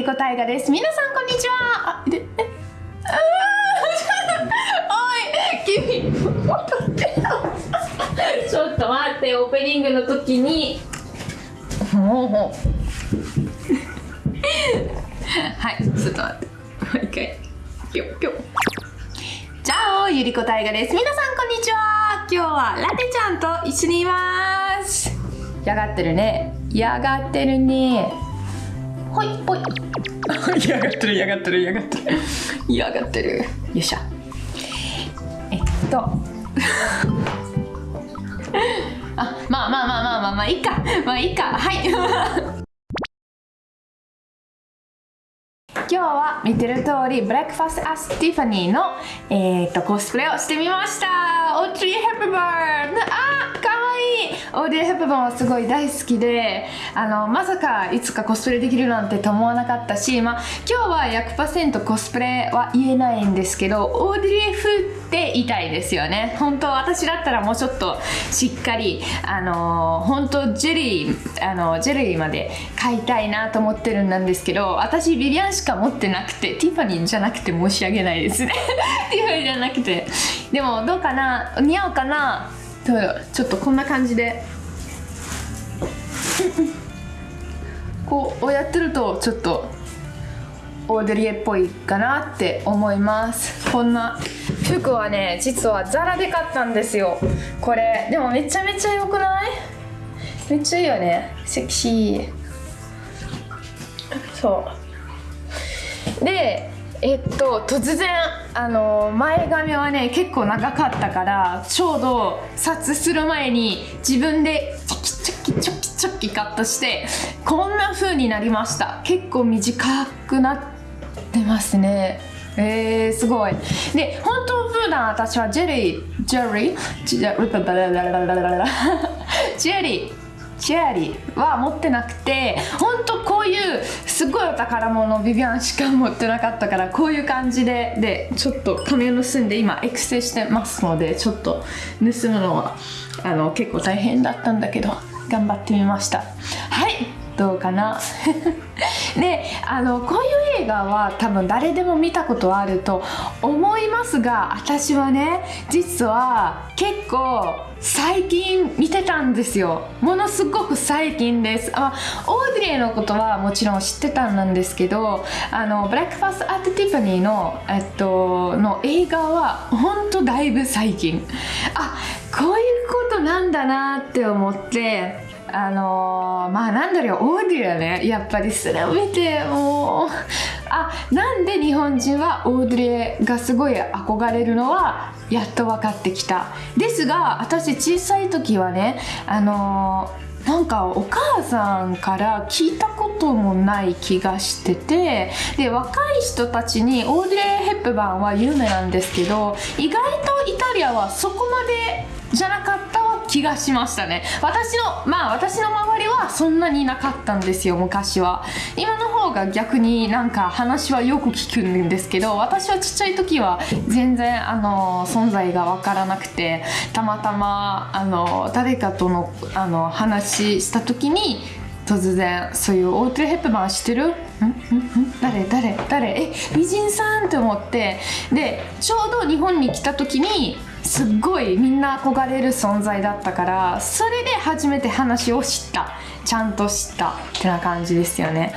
ゆりこたいがです。皆さんこんにちは。あでえ おい君。ちょっと待ってオープニングの時に。もうもう。はいちょっと待って。もう一回。ぴょぴょじゃあゆりこたいがです。皆さんこんにちは。今日はラテちゃんと一緒にいます。やがってるね。やがってるねほいほい。やがってるやがってるやがってる。やがってる。よいしょえっと。あまあまあまあまあまあまあいいか。まあいいか。はい。今日は見てる通り、 Breakfast at Tiffany's の、えー、とコスプレをしてみました。オートリー・ヘップバーンあオードリー・ヘプバンはすごい大好きであのまさかいつかコスプレできるなんてと思わなかったし、まあ、今日は100%コスプレは言えないんですけどオードリー風って言いたいですよね。本当私だったらもうちょっとしっかりあの本当ジェリーあのジェリーまで買いたいなと思ってるんですけど私ビビアンしか持ってなくてティファニーじゃなくて申し訳ないですね。ティファニーじゃなくて。でもどうかな？似合うかな？ちょっとこんな感じで。こうやってるとちょっとオードリエっぽいかなって思います。こんな。服はね実はザラで買ったんですよ。これでもめちゃめちゃ良くない？めっちゃいいよね。セクシー。そう。でえっと突然あの前髪はね結構長かったからちょうど撮する前に自分でチョキチョキチョキチョキカットしてこんな風になりました。結構短くなってますね。えー、すごい。で本当普段私はジェリージェリージェリージェリー。チェアリーは持ってなくてほんとこういうすごいお宝物ビビアンしか持ってなかったからこういう感じででちょっと髪を盗んで今エクセしてますのでちょっと盗むのはあの結構大変だったんだけど頑張ってみました。はいどうかな？であのこういう映画は多分誰でも見たことあると思いますが私はね実は結構最近見てたんですよ。ものすごく最近です。あオードリーのことはもちろん知ってたんですけどあの Breakfast at Tiffany's の,、えっと、の映画は本当だいぶ最近。あこういうことなんだなって思ってあのー、まあなんだろうオードリーね。やっぱりそれを見てもう。あなんで日本人はオードリーがすごい憧れるのはやっと分かってきた。ですが私小さい時はねあのーなんかお母さんから聞いたこともない気がしててで若い人たちにオードリー・ヘップバーンは有名なんですけど意外とイタリアはそこまでじゃなかった気がしましたね。私のまあ私の周りはそんなになかったんですよ昔は。今の方が逆になんか話はよく聞くんですけど私はちっちゃい時は全然あの存在が分からなくてたまたまあの誰かとのあの話した時に突然そういうオートレヘップバーン知ってる？ん？ん？ん？誰？誰？誰？え？美人さんって思って。でちょうど日本に来た時にすっごいみんな憧れる存在だったからそれで初めて話を知った。ちゃんと知ったってな感じですよね。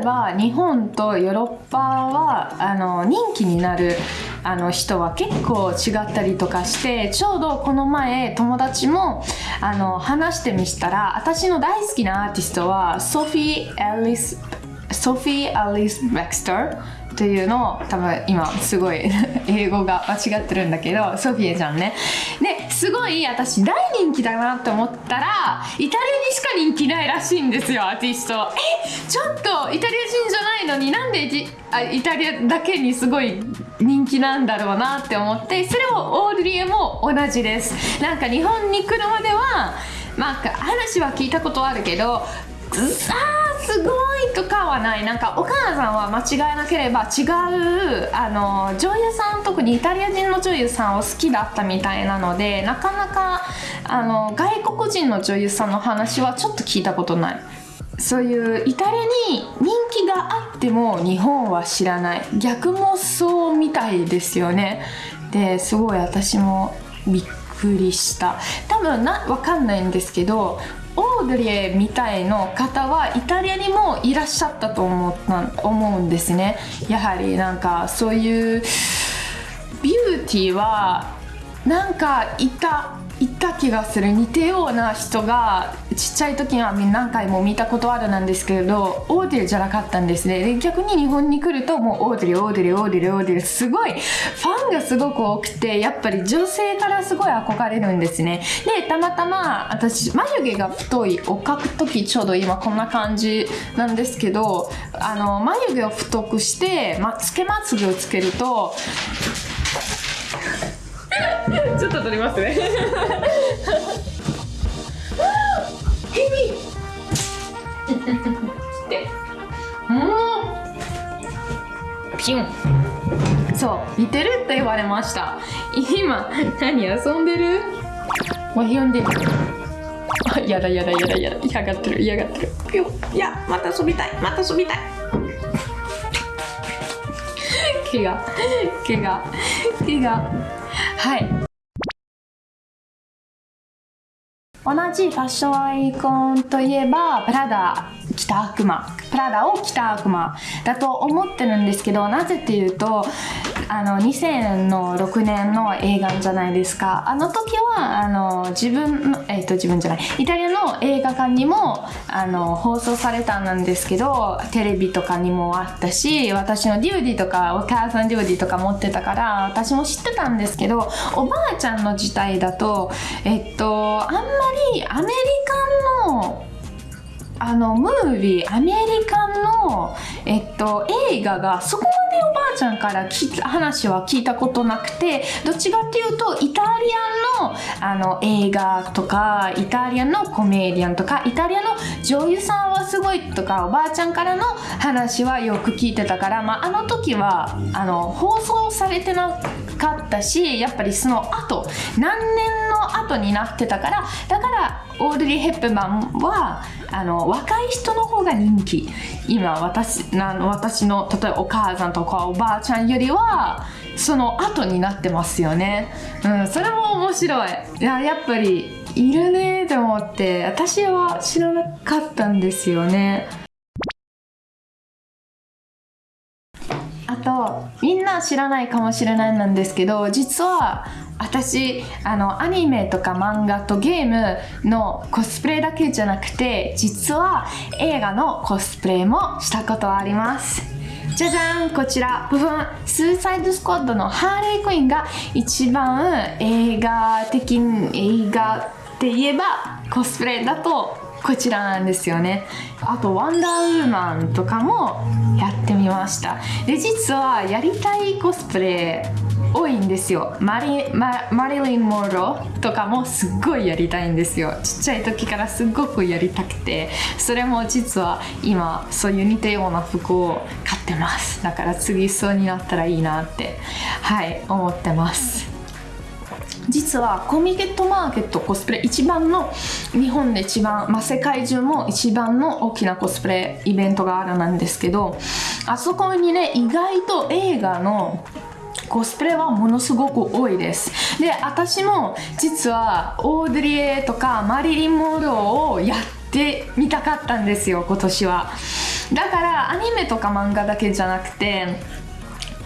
えば日本とヨーロッパはあの人気になるあの人は結構違ったりとかしてちょうどこの前友達もあの話してみしたら私の大好きなアーティストはソフィー・アリスソフィー・アリス・ベクスター。というのを多分今すごい英語が間違ってるんだけどソフィエちゃんね。ですごい私大人気だなって思ったらイタリアにしか人気ないらしいんですよアーティスト。えちょっとイタリア人じゃないのになんでイタリアだけにすごい人気なんだろうなって思ってそれをオーリエも同じです。なんか日本に来るまではまあ話は聞いたことあるけどさあすごいとかはない。なんかお母さんは間違えなければ違うあの女優さん特にイタリア人の女優さんを好きだったみたいなのでなかなかあの外国人の女優さんの話はちょっと聞いたことない。そういうイタリアに人気があっても日本は知らない。逆もそうみたいですよね。ですごい私もびっくりした。多分な分かんないんですけどオードリーみたいの方はイタリアにもいらっしゃったと思った思うんですね。やはりなんかそういうビューティーはなんかいたいた気がする。似たような人がちっちゃい時には何回も見たことあるなんですけれどオードリーじゃなかったんですね。で逆に日本に来るともうオードリーオードリーオードリーオードリーすごいファンがすごく多くてやっぱり女性からすごい憧れるんですね。でたまたま私眉毛が太いを描く時ちょうど今こんな感じなんですけどあの眉毛を太くして、ま、つけまつげをつけるとちょっと撮りますね。ヘビでもうピュン。そう似てるって言われました。今何遊んでる？わひよんでる。あやだやだやだやだ。嫌がってる嫌がってる。ピュン。いやまた遊びたい。また遊びたい。毛が毛が毛がはい。同じファッションアイコンといえばプラダ北悪魔。プラダを北悪魔。だと思ってるんですけどなぜっていうとあの2006年の映画じゃないですか。あの時はあの自分の、えー、と自分じゃない。イタリアの映画館にもあの放送されたんですけどテレビとかにもあったし私のデューディとかお母さんデューディとか持ってたから私も知ってたんですけどおばあちゃんの時代だとえっとあんまりアメリカンのあのムービーアメリカの、えっと、映画がそこまでおばあちゃんから話は聞いたことなくてどっちかっていうとイタリアンのあの映画とかイタリアンのコメディアンとかイタリアの女優さんはすごいとかおばあちゃんからの話はよく聞いてたから、まあ、あの時はあの放送されてなかったしやっぱりその後何年の後になってたからだからオードリー・ヘップマンはあの若い人の方が人気。今私な私の例えばお母さんとかおばあちゃんよりはその後になってますよね、うん、それも面白い。いややっぱりいるねと思って私は知らなかったんですよねあ知らないかもしれないなんですけど実は私あのアニメとか漫画とゲームのコスプレだけじゃなくて実は映画のコスプレもしたことあります。じゃじゃんこちら。部分スーサイドスクワッドのハーレークイーンが一番映画的映画って言えばコスプレだとこちらなんですよね。あとワンダーウーマンとかもやってみました。で実はやりたいコスプレ多いんですよ。マリママリリン・モーロとかもすっごいやりたいんですよ。ちっちゃい時からすっごくやりたくて。それも実は今そういう似たような服を買ってます。だから次そうになったらいいなってはい思ってます。実はコミケットマーケットコスプレ一番の日本で一番、まあ、世界中も一番の大きなコスプレイベントがあるなんですけどあそこにね意外と映画のコスプレはものすごく多いです。で私も実はオードリエとかマリリン・モーロをやってみたかったんですよ今年は。だからアニメとか漫画だけじゃなくて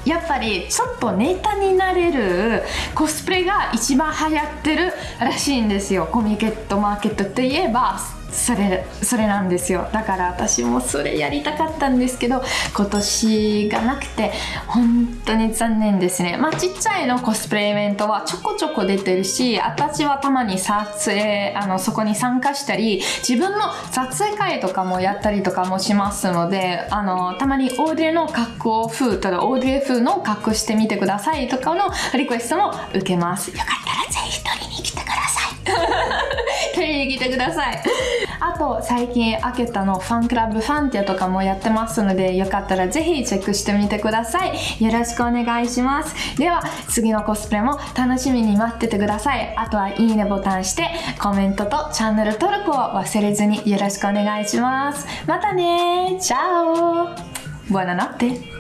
やっぱりちょっとネタになれるコスプレが一番流行ってるらしいんですよ。コミケットマーケットといえば。それそれなんですよ。だから私もそれやりたかったんですけど今年がなくて本当に残念ですね。まあちっちゃいのコスプレイベントはちょこちょこ出てるし私はたまに撮影あのそこに参加したり自分の撮影会とかもやったりとかもしますのであのたまにオーディの格好風とかオーディ風の格好してみてくださいとかのリクエストも受けます。よかったらぜひ取りに来てください。取りに来てください。あと最近開けたのファンクラブファンティアとかもやってますのでよかったらぜひチェックしてみてください。よろしくお願いします。では次のコスプレも楽しみに待っててください。あとはいいねボタンしてコメントとチャンネル登録を忘れずによろしくお願いします。またねチャオ。Buonanotte